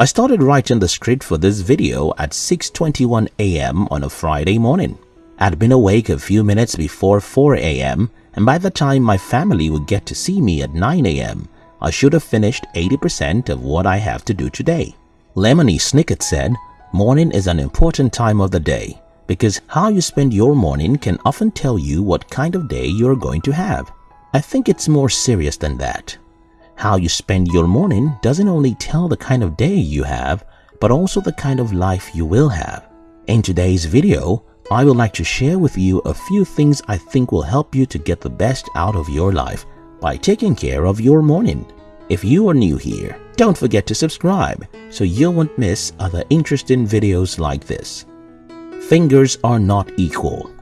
I started writing the script for this video at 6.21 am on a Friday morning. I'd been awake a few minutes before 4 am and by the time my family would get to see me at 9 am, I should have finished 80% of what I have to do today. Lemony Snicket said, Morning is an important time of the day because how you spend your morning can often tell you what kind of day you're going to have. I think it's more serious than that. How you spend your morning doesn't only tell the kind of day you have, but also the kind of life you will have. In today's video, I would like to share with you a few things I think will help you to get the best out of your life by taking care of your morning. If you are new here, don't forget to subscribe so you won't miss other interesting videos like this. Fingers are not equal.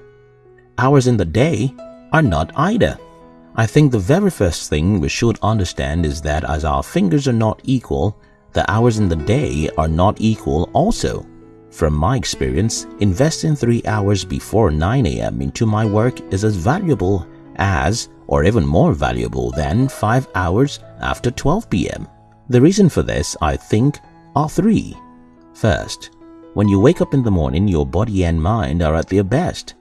Hours in the day are not either. I think the very first thing we should understand is that as our fingers are not equal, the hours in the day are not equal also. From my experience, investing 3 hours before 9 am into my work is as valuable as or even more valuable than 5 hours after 12 pm. The reason for this, I think, are three. First, when you wake up in the morning, your body and mind are at their best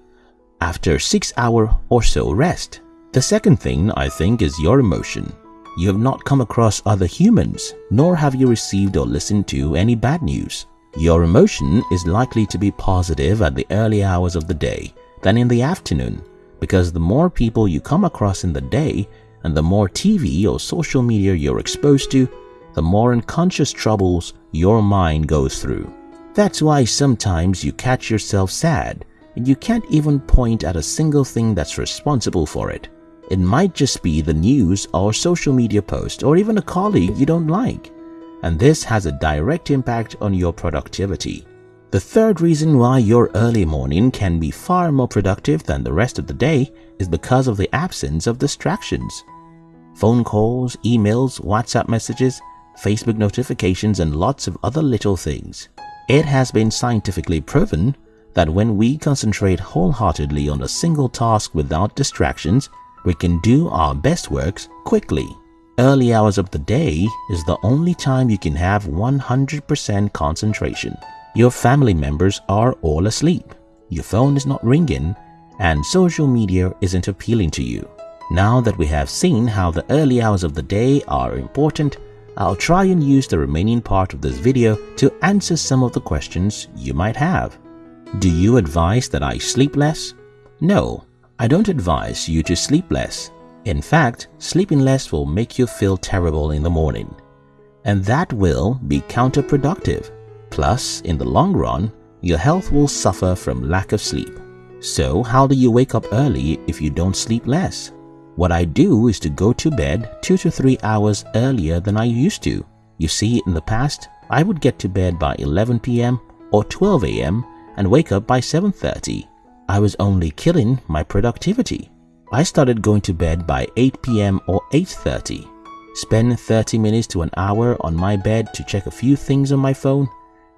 after 6 hour or so rest. The second thing I think is your emotion. You have not come across other humans, nor have you received or listened to any bad news. Your emotion is likely to be positive at the early hours of the day than in the afternoon because the more people you come across in the day and the more TV or social media you're exposed to, the more unconscious troubles your mind goes through. That's why sometimes you catch yourself sad and you can't even point at a single thing that's responsible for it. It might just be the news or social media post or even a colleague you don't like. And this has a direct impact on your productivity. The third reason why your early morning can be far more productive than the rest of the day is because of the absence of distractions. Phone calls, emails, WhatsApp messages, Facebook notifications and lots of other little things. It has been scientifically proven that when we concentrate wholeheartedly on a single task without distractions, we can do our best works quickly. Early hours of the day is the only time you can have 100% concentration. Your family members are all asleep, your phone is not ringing, and social media isn't appealing to you. Now that we have seen how the early hours of the day are important, I'll try and use the remaining part of this video to answer some of the questions you might have. Do you advise that I sleep less? No, I don't advise you to sleep less. In fact, sleeping less will make you feel terrible in the morning. And that will be counterproductive. Plus, in the long run, your health will suffer from lack of sleep. So, how do you wake up early if you don't sleep less? What I do is to go to bed 2 to 3 hours earlier than I used to. You see, in the past, I would get to bed by 11 pm or 12 am and wake up by 7.30. I was only killing my productivity. I started going to bed by 8 pm or 8.30. Spend 30 minutes to an hour on my bed to check a few things on my phone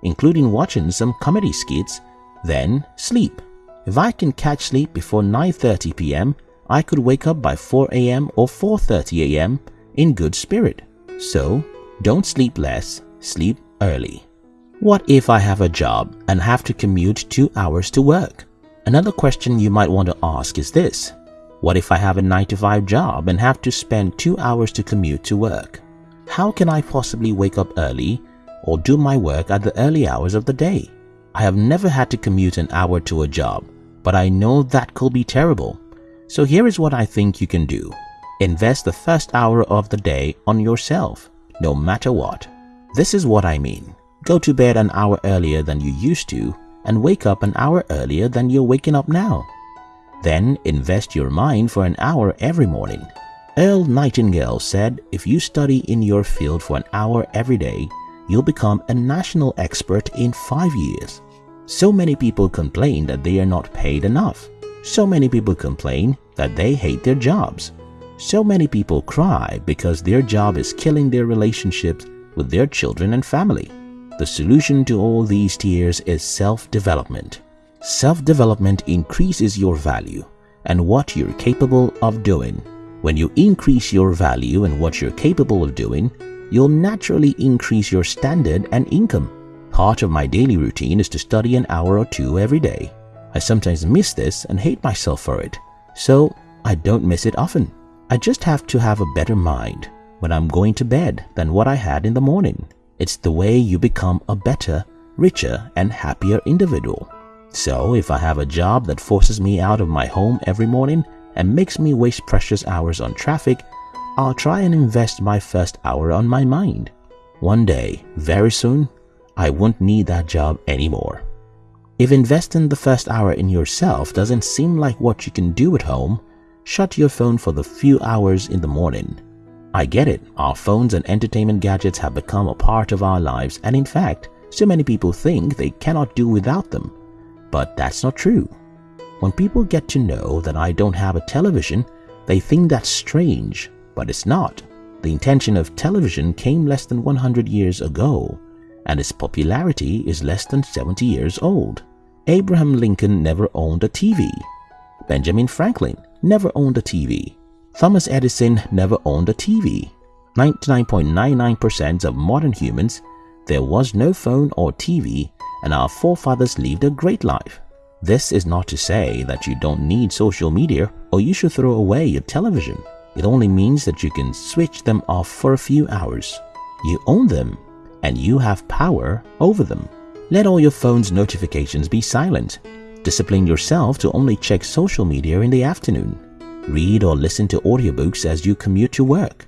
including watching some comedy skits, then sleep. If I can catch sleep before 9.30 pm, I could wake up by 4 am or 4.30 am in good spirit. So, don't sleep less, sleep early. What if I have a job and have to commute 2 hours to work? Another question you might want to ask is this. What if I have a 9 to 5 job and have to spend 2 hours to commute to work? How can I possibly wake up early or do my work at the early hours of the day. I have never had to commute an hour to a job, but I know that could be terrible. So here is what I think you can do. Invest the first hour of the day on yourself, no matter what. This is what I mean. Go to bed an hour earlier than you used to and wake up an hour earlier than you're waking up now. Then invest your mind for an hour every morning. Earl Nightingale said if you study in your field for an hour every day, you'll become a national expert in five years. So many people complain that they are not paid enough. So many people complain that they hate their jobs. So many people cry because their job is killing their relationships with their children and family. The solution to all these tears is self-development. Self-development increases your value and what you're capable of doing. When you increase your value and what you're capable of doing, you'll naturally increase your standard and income. Part of my daily routine is to study an hour or two every day. I sometimes miss this and hate myself for it, so I don't miss it often. I just have to have a better mind when I'm going to bed than what I had in the morning. It's the way you become a better, richer, and happier individual. So, if I have a job that forces me out of my home every morning and makes me waste precious hours on traffic, I'll try and invest my first hour on my mind. One day, very soon, I won't need that job anymore. If investing the first hour in yourself doesn't seem like what you can do at home, shut your phone for the few hours in the morning. I get it, our phones and entertainment gadgets have become a part of our lives and in fact, so many people think they cannot do without them. But that's not true. When people get to know that I don't have a television, they think that's strange, but it's not. The intention of television came less than 100 years ago, and its popularity is less than 70 years old. Abraham Lincoln never owned a TV. Benjamin Franklin never owned a TV. Thomas Edison never owned a TV. 99.99% of modern humans, there was no phone or TV, and our forefathers lived a great life. This is not to say that you don't need social media or you should throw away your television. It only means that you can switch them off for a few hours. You own them and you have power over them. Let all your phone's notifications be silent. Discipline yourself to only check social media in the afternoon. Read or listen to audiobooks as you commute to work.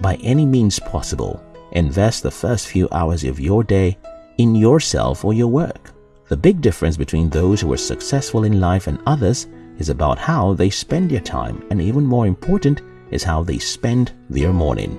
By any means possible, invest the first few hours of your day in yourself or your work. The big difference between those who are successful in life and others is about how they spend their time and even more important is how they spend their morning.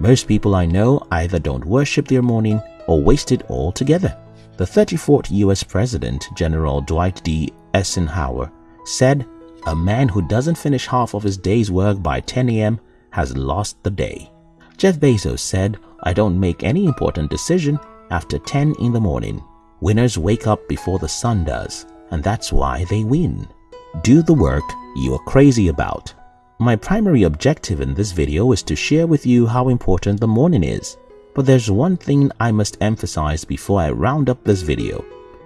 Most people I know either don't worship their morning or waste it altogether. The 34th US President, General Dwight D. Eisenhower, said, A man who doesn't finish half of his day's work by 10 a.m. has lost the day. Jeff Bezos said, I don't make any important decision after 10 in the morning. Winners wake up before the sun does, and that's why they win. Do the work you are crazy about. My primary objective in this video is to share with you how important the morning is. But there's one thing I must emphasize before I round up this video,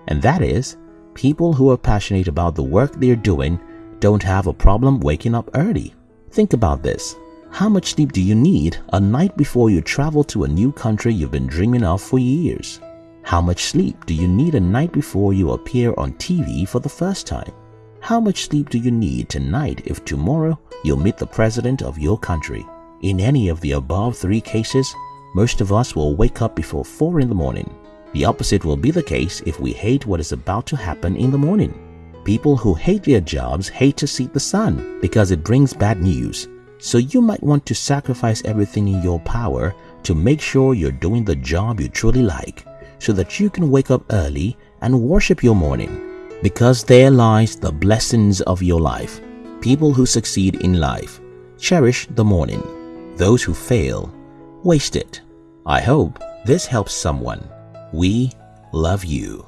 and that is, people who are passionate about the work they're doing don't have a problem waking up early. Think about this. How much sleep do you need a night before you travel to a new country you've been dreaming of for years? How much sleep do you need a night before you appear on TV for the first time? How much sleep do you need tonight if tomorrow you'll meet the president of your country? In any of the above three cases, most of us will wake up before 4 in the morning. The opposite will be the case if we hate what is about to happen in the morning. People who hate their jobs hate to see the sun because it brings bad news. So you might want to sacrifice everything in your power to make sure you're doing the job you truly like so that you can wake up early and worship your morning. Because there lies the blessings of your life. People who succeed in life cherish the morning. Those who fail waste it. I hope this helps someone. We love you.